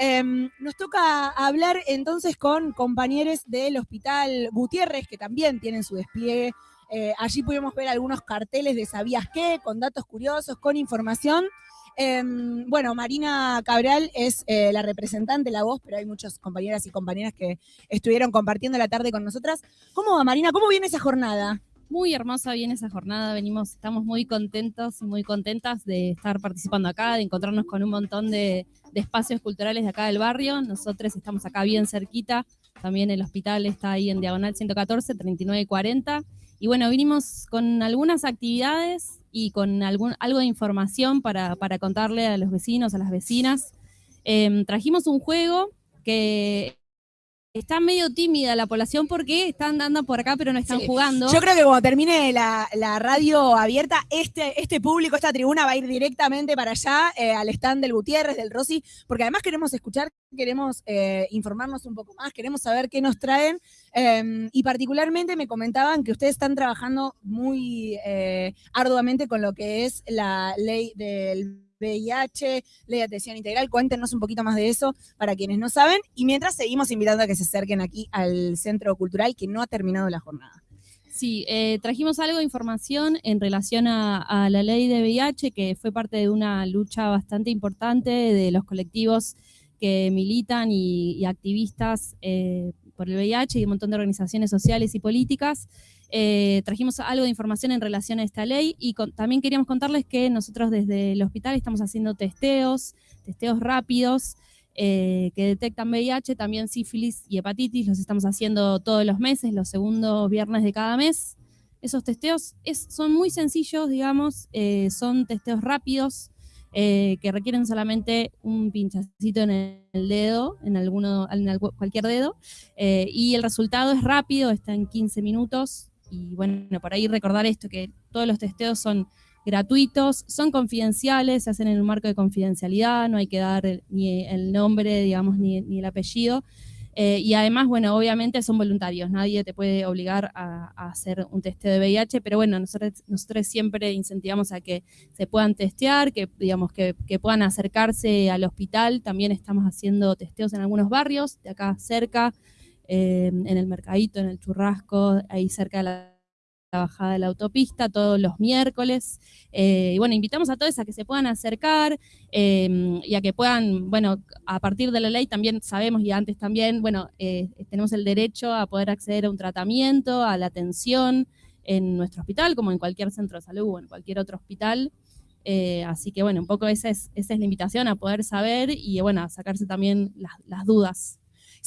Em, nos toca hablar entonces con compañeros del Hospital Gutiérrez, que también tienen su despliegue. Eh, allí pudimos ver algunos carteles de ¿Sabías qué? con datos curiosos, con información. Em, bueno, Marina Cabral es eh, la representante, la voz, pero hay muchas compañeras y compañeras que estuvieron compartiendo la tarde con nosotras. ¿Cómo va, Marina? ¿Cómo viene esa jornada? Muy hermosa viene esa jornada, venimos, estamos muy contentos y muy contentas de estar participando acá, de encontrarnos con un montón de, espacios culturales de acá del barrio. Nosotros estamos acá bien cerquita, también el hospital está ahí en Diagonal 114, 39 y 40. Y bueno, vinimos con algunas actividades y con algún, algo de información para, contarle a los vecinos, a las vecinas. Em, trajimos un juego que está medio tímida la población porque están andando por acá pero no están jugando. Yo creo que cuando termine la, radio abierta, este, este público, esta tribuna va a ir directamente para allá, eh, al stand del Gutiérrez, del Rossi, porque además queremos escuchar, queremos eh, informarnos un poco más, queremos saber qué nos traen. Em, y particularmente me comentaban que ustedes están trabajando muy eh, arduamente con lo que es la ley del VIH, ley de atención integral. Cuéntenos un poquito más de eso para quienes no saben. Y mientras seguimos invitando a que se acerquen aquí al Centro Cultural que no ha terminado la jornada. Sí, eh, trajimos algo de información en relación a, la ley de VIH, que fue parte de una lucha bastante importante de los colectivos que militan y, activistas eh, por el VIH y un montón de organizaciones sociales y políticas. Eh, trajimos algo de información en relación a esta ley y también queríamos contarles que nosotros desde el hospital estamos haciendo testeos, testeos rápidos eh, que detectan VIH, también sífilis y hepatitis, los estamos haciendo todos los meses, los segundos viernes de cada mes. Esos testeos son muy sencillos, digamos, eh, son testeos rápidos, que requieren solamente un pinchacito en el dedo, en, alguno, en cualquier dedo, y el resultado es rápido, está en 15 minutos, y bueno, por ahí recordar esto, que todos los testeos son gratuitos, son confidenciales, se hacen en un marco de confidencialidad, no hay que dar ni el nombre, digamos, ni, el apellido. Eh, y además, bueno, obviamente son voluntarios, nadie te puede obligar a, hacer un testeo de VIH, pero bueno, nosotros, nosotros siempre incentivamos a que se puedan testear, que digamos que, puedan acercarse al hospital. También estamos haciendo testeos en algunos barrios de acá cerca, eh, en el Mercadito, en el Churrasco, ahí cerca de la, bajada de la autopista, todos los miércoles. Eh, y bueno, invitamos a todos a que se puedan acercar eh, y a que puedan, bueno, a partir de la ley también sabemos y antes también, bueno, tenemos el derecho a poder acceder a un tratamiento, a la atención en nuestro hospital, como en cualquier centro de salud o en cualquier otro hospital. así que bueno, un poco esa es, esa es la invitación a poder saber y bueno, a sacarse también las dudas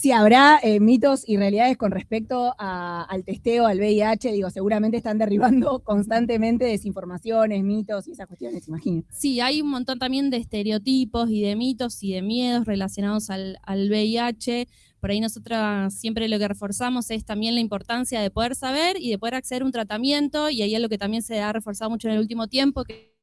si habrá eh, mitos y realidades con respecto al testeo, al VIH, digo, seguramente están derribando constantemente desinformaciones, mitos y esas cuestiones, imagino. Sí, hay un montón también de estereotipos y de mitos y de miedos relacionados al, VIH. Por ahí nosotros siempre lo que reforzamos es también la importancia de poder saber y de poder acceder a un tratamiento, y ahí es lo que también se ha reforzado mucho en el último tiempo, que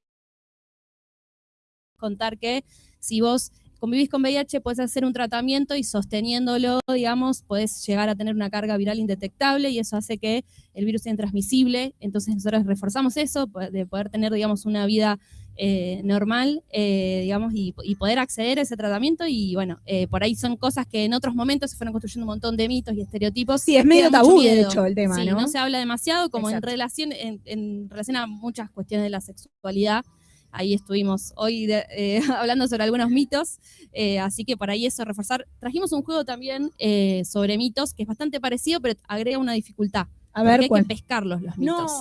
contar que si vos convivís con VIH, puedes hacer un tratamiento y sosteniéndolo, digamos, puedes llegar a tener una carga viral indetectable y eso hace que el virus sea intransmisible. Entonces nosotros reforzamos eso, de poder tener, digamos, una vida eh, normal, eh, digamos, y, poder acceder a ese tratamiento. Y bueno, eh, por ahí son cosas que en otros momentos se fueron construyendo un montón de mitos y estereotipos. Sí, es medio tabú, de hecho, el tema, sí, ¿no? se habla demasiado, como en relación, en relación a muchas cuestiones de la sexualidad ahí estuvimos hoy eh, hablando sobre algunos mitos, eh, así que por ahí eso reforzar. Trajimos un juego también eh, sobre mitos que es bastante parecido, pero agrega una dificultad. A ver, hay que pescarlos los mitos.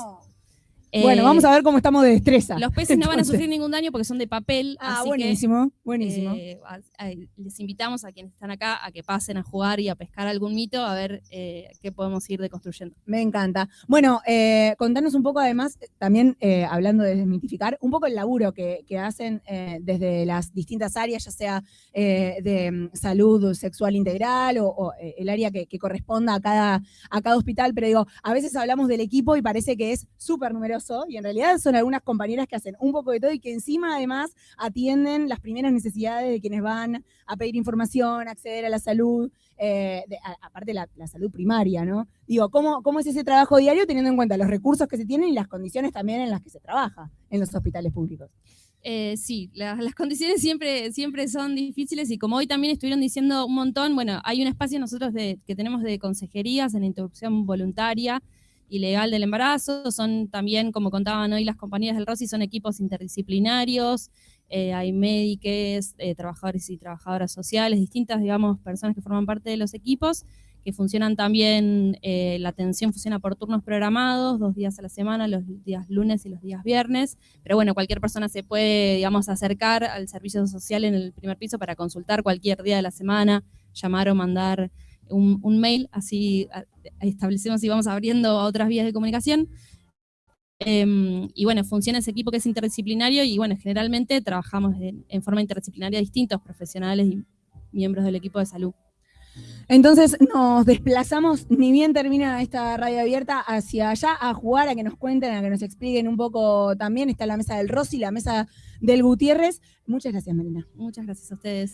Bueno, vamos a ver cómo estamos de destreza. Los peces no van a sufrir ningún daño porque son de papel. Ah, buenísimo, buenísimo. les invitamos a quienes están acá a que pasen a jugar y a pescar algún mito, a ver qué podemos ir deconstruyendo. Me encanta. Bueno, contanos un poco además, también hablando de desmitificar, un poco el laburo que, hacen desde las distintas áreas, ya sea de mm, salud sexual integral o, el área que, corresponda a cada, a cada hospital, pero digo, a veces hablamos del equipo y parece que es súper numeroso y en realidad son algunas compañeras que hacen un poco de todo y que encima además atienden las primeras necesidades de quienes van a pedir información, acceder a la salud, eh, aparte la, la, salud primaria, ¿no? Digo, ¿cómo, ¿cómo es ese trabajo diario teniendo en cuenta los recursos que se tienen y las condiciones también en las que se trabaja en los hospitales públicos? Eh, sí, las condiciones siempre, siempre son difíciles y como hoy también estuvieron diciendo un montón, bueno, hay un espacio nosotros de, que tenemos de consejerías en la interrupción voluntaria y legal del embarazo, son también, como contaban hoy las compañías del ROSI, son equipos interdisciplinarios, eh, hay médicos, eh, trabajadores y trabajadoras sociales, distintas, digamos, personas que forman parte de los equipos, que funcionan también, eh, la atención funciona por turnos programados, dos días a la semana, los días lunes y los días viernes, pero bueno, cualquier persona se puede, digamos, acercar al servicio social en el primer piso para consultar cualquier día de la semana, llamar o mandar un, mail, así establecemos y vamos abriendo otras vías de comunicación. Em, y bueno, funciona ese equipo que es interdisciplinario y bueno, generalmente trabajamos en, en forma interdisciplinaria distintos profesionales y miembros del equipo de salud. Entonces nos desplazamos, ni bien termina esta radio abierta, hacia allá a jugar, a que nos cuenten, a que nos expliquen un poco también. Está la mesa del Rossi, la mesa del Gutiérrez. Muchas gracias, Marina. Muchas gracias a ustedes.